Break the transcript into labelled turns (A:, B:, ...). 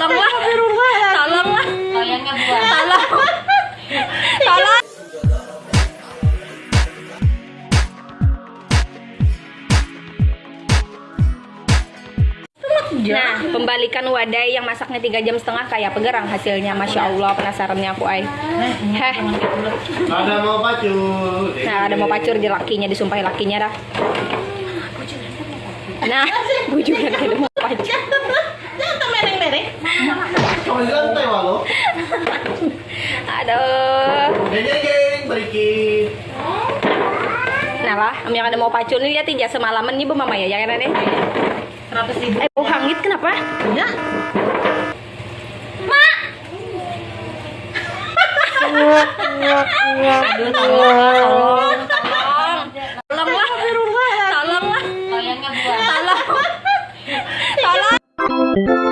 A: Tolonglah. Tolonglah.
B: Buat.
A: Tolong. Tolong. Nah, pembalikan wadai yang masaknya tiga jam setengah kayak pegerang hasilnya, masya Allah penasarannya aku ay. Heh,
C: Ada mau pacu.
A: nah ada mau pacur di lakinya, disumpahi lakinya dah. Nah, bujukan ada mau pacur.
C: Cuma di lantai walau.
A: Aduh.
C: Deng geng, berikin.
A: Nah lah, yang ada mau pacul nih liatin jasa semalaman nih bu mama ya, yang ini.
B: Seratus ribu.
A: Eh, bau hangit kenapa?
B: Ya. Mak.
A: Aduh, tolong, tolong, tolonglah, tolonglah, tolonglah, tolong. tolong.